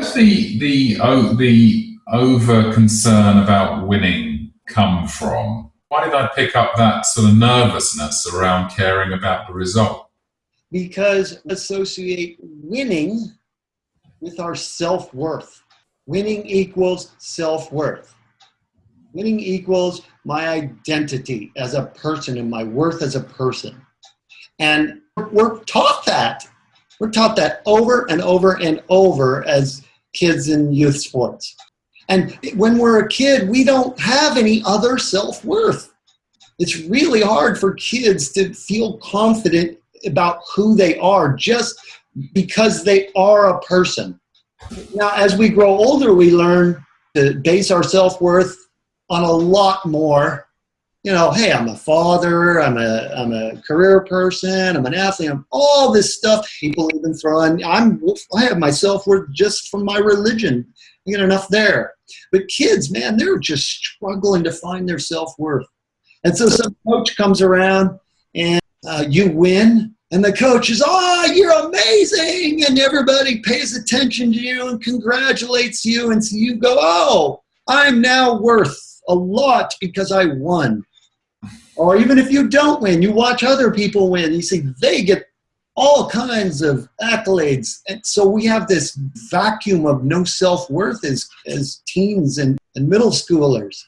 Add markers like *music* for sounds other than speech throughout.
does the the oh, the over concern about winning come from? Why did I pick up that sort of nervousness around caring about the result? Because associate winning with our self worth. Winning equals self worth. Winning equals my identity as a person and my worth as a person. And we're taught that. We're taught that over and over and over as kids in youth sports. And when we're a kid, we don't have any other self worth. It's really hard for kids to feel confident about who they are just because they are a person. Now, as we grow older, we learn to base our self worth on a lot more. You know, hey, I'm a father, I'm a, I'm a career person, I'm an athlete, I'm all this stuff. People even throw in, I'm, I have my self worth just from my religion. I get enough there. But kids, man, they're just struggling to find their self worth. And so some coach comes around and uh, you win, and the coach is, oh, you're amazing, and everybody pays attention to you and congratulates you, and so you go, oh, I'm now worth a lot because I won. Or even if you don't win, you watch other people win, you see they get all kinds of accolades. And so we have this vacuum of no self-worth as, as teens and, and middle schoolers.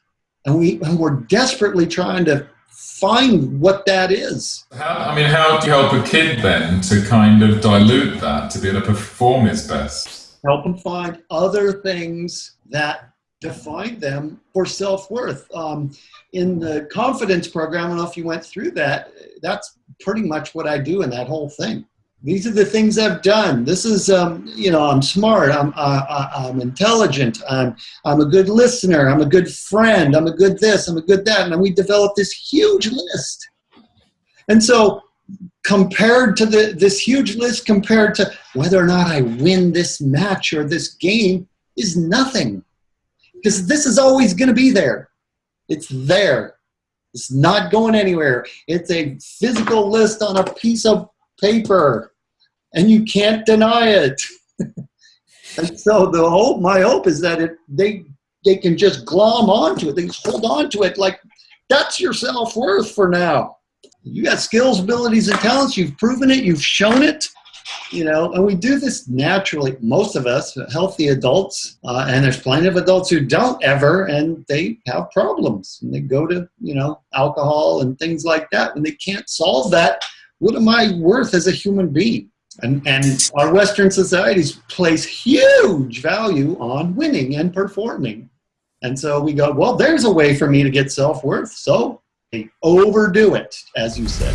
And, we, and we're desperately trying to find what that is. How, I mean, how do you help a kid then to kind of dilute that to be able to perform his best? Help him find other things that define them for self-worth. Um, in the confidence program, I don't know if you went through that, that's pretty much what I do in that whole thing. These are the things I've done. This is, um, you know, I'm smart, I'm, I'm intelligent, I'm, I'm a good listener, I'm a good friend, I'm a good this, I'm a good that. And we developed this huge list. And so compared to the, this huge list, compared to whether or not I win this match or this game is nothing. Because this is always going to be there. It's there. It's not going anywhere. It's a physical list on a piece of paper and you can't deny it. *laughs* and so the hope, my hope is that it, they, they can just glom onto it. They hold on to it like that's your self-worth for now. You got skills, abilities, and talents. You've proven it. You've shown it. You know, and we do this naturally. Most of us, healthy adults, uh, and there's plenty of adults who don't ever, and they have problems, and they go to you know alcohol and things like that. When they can't solve that, what am I worth as a human being? And, and our Western societies place huge value on winning and performing. And so we go, well, there's a way for me to get self-worth. So they overdo it, as you said.